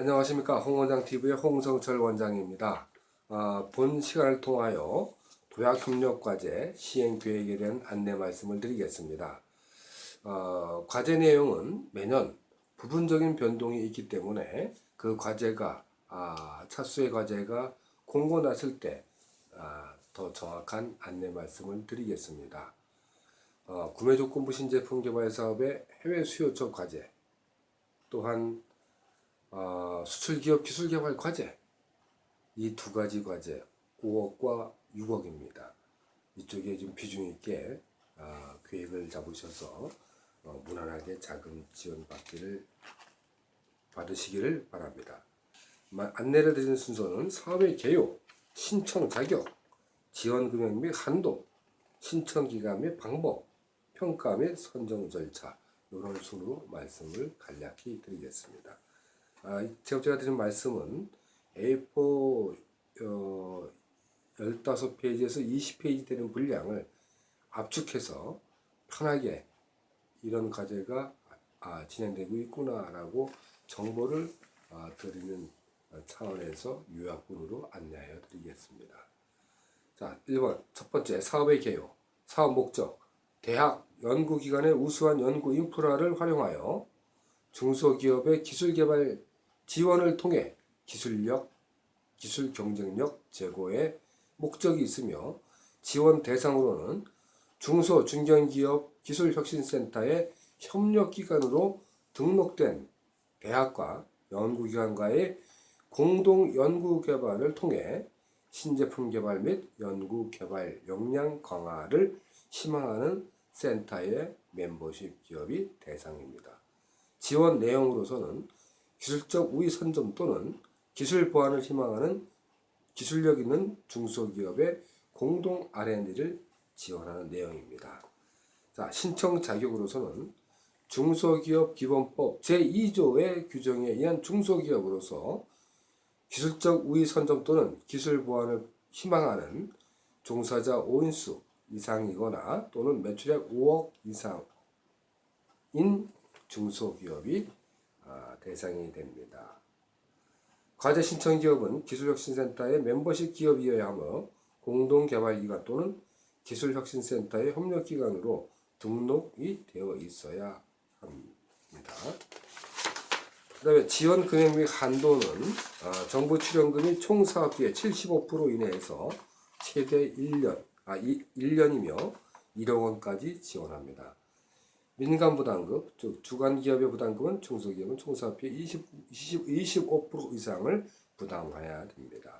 안녕하십니까 홍원장TV의 홍성철 원장입니다. 아, 본 시간을 통하여 도약협력과제 시행계획에 대한 안내 말씀을 드리겠습니다. 어, 과제 내용은 매년 부분적인 변동이 있기 때문에 그 과제가 아, 차수의 과제가 공고 났을 때 아, 더 정확한 안내 말씀을 드리겠습니다. 어, 구매조건부 신제품 개발 사업의 해외 수요처 과제 또한 어, 수출기업 기술개발 과제 이 두 가지 과제 5억과 6억입니다. 이쪽에 좀 비중 있게 어, 계획을 잡으셔서 어, 무난하게 자금 지원 받기를 받으시기를 바랍니다. 마- 안내를 드리는 순서는 사업의 개요, 신청 자격, 지원 금액 및 한도, 신청 기간 및 방법, 평가 및 선정 절차 이런 순으로 말씀을 간략히 드리겠습니다. 아, 이- 제가 드린 말씀은 A4 어, 15페이지에서 20페이지 되는 분량을 압축해서 편하게 이런 과제가 아, 진행되고 있구나라고 정보를 아, 드리는 차원에서 요약본으로 안내하여 드리겠습니다. 자, 1번 첫 번째 사업의 개요, 사업 목적, 대학, 연구기관의 우수한 연구 인프라를 활용하여 중소기업의 기술개발 지원을 통해 기술력, 기술 경쟁력 제고에 목적이 있으며 지원 대상으로는 중소 중견기업 기술혁신센터의 협력기관으로 등록된 대학과 연구기관과의 공동 연구개발을 통해 신제품 개발 및 연구개발 역량 강화를 희망하는 센터의 멤버십 기업이 대상입니다. 지원 내용으로서는 기술적 우위 선점 또는 기술 보완을 희망하는 기술력 있는 중소기업의 공동 R&D를 지원하는 내용입니다. 자, 신청 자격으로서는 중소기업 기본법 제2조의 규정에 의한 중소기업으로서 기술적 우위 선점 또는 기술 보완을 희망하는 종사자 5인수 이상이거나 또는 매출액 5억 이상인 중소기업이 아, 대상이 됩니다. 과제 신청 기업은 기술혁신센터의 멤버십 기업이어야 하며 공동개발기관 또는 기술혁신센터의 협력기관으로 등록이 되어 있어야 합니다. 그 다음에 지원 금액 및 한도는 아, 정부 출연금이 총 사업비의 75% 이내에서 최대 1년, 아, 1년이며 1억 원까지 지원합니다. 민간 부담금, 즉 주간 기업의 부담금은 중소기업은 총 사업비의 20, 20, 25% 이상을 부담해야 됩니다.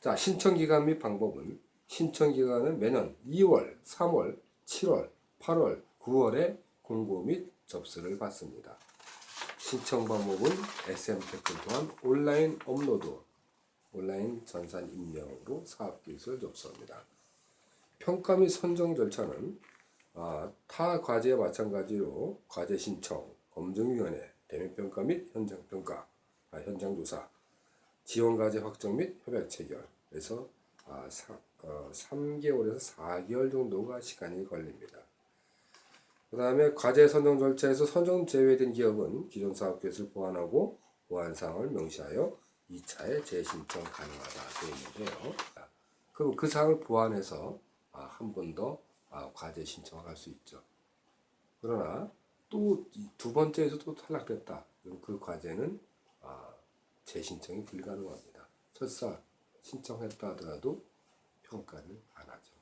자, 신청 기간 및 방법은 신청 기간은 매년 2월, 3월, 7월, 8월, 9월에 공고 및 접수를 받습니다. 신청 방법은 SM 댓글 또한 온라인 업로드, 온라인 전산 입력으로 사업기술 접수합니다. 평가 및 선정 절차는 아, 타 과제와 마찬가지로 과제 신청, 검증위원회, 대면평가 및 현장평가, 아, 현장조사, 지원과제 확정 및 협약 체결에서 아, 사, 어, 3개월에서 4개월 정도가 시간이 걸립니다. 그 다음에 과제 선정 절차에서 선정 제외된 기업은 기존 사업 계획을 보완하고 보완사항을 명시하여 2차에 재신청 가능하다 되어 있는데요. 그럼 그 사항을 보완해서 아, 한번더 아, 과제 신청을 할 수 있죠. 그러나 또 두 번째에서 또 탈락됐다. 그럼 그 과제는 아, 재신청이 불가능합니다. 설사 신청했다 하더라도 평가를 안 하죠.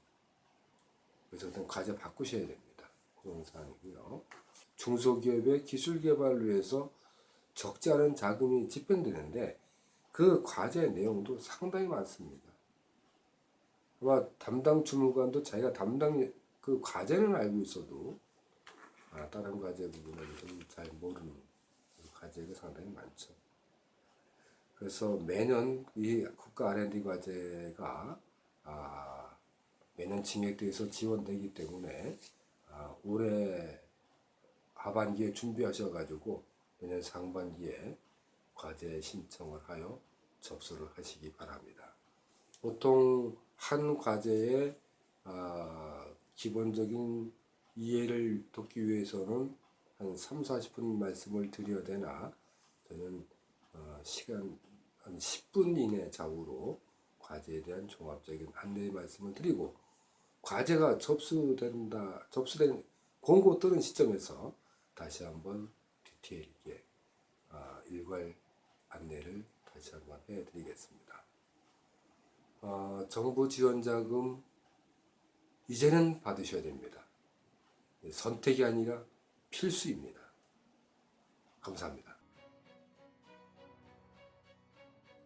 그래서 과제 바꾸셔야 됩니다. 그런 사항이고요. 중소기업의 기술 개발을 위해서 적지 않은 자금이 집행되는데 그 과제 내용도 상당히 많습니다. 아마 담당 주무관도 자기가 담당 그 과제는 알고 있어도 아, 다른 과제 부분은 좀 잘 모르는 그 과제가 상당히 많죠. 그래서 매년 이 국가 R&D 과제가 아, 매년 징액돼서 지원되기 때문에 아, 올해 하반기에 준비하셔가지고 내년 상반기에 과제 신청을 하여 접수를 하시기 바랍니다. 보통 한 과제의 아, 기본적인 이해를 돕기 위해서는 한 3, 40분 말씀을 드려야 되나 저는 어, 시간 한 10분 이내 좌우로 과제에 대한 종합적인 안내 말씀을 드리고 과제가 접수된다 접수된 공고 뜨는 시점에서 다시 한번 디테일 있게 어, 일괄 안내를 다시 한번 해드리겠습니다. 어, 정부 지원자금 이제는 받으셔야 됩니다. 선택이 아니라 필수입니다. 감사합니다.